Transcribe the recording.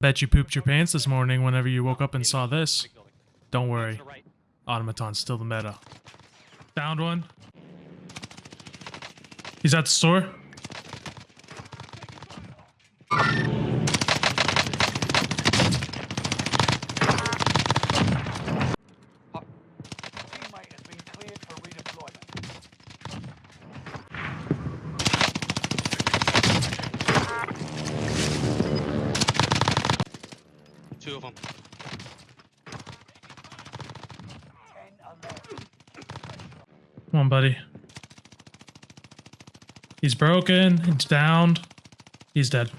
Bet you pooped your pants this morning whenever you woke up and saw this. Don't worry. Automaton's still the meta. Found one. He's at the store. Two of them. Come on, buddy. He's broken. He's downed. He's dead.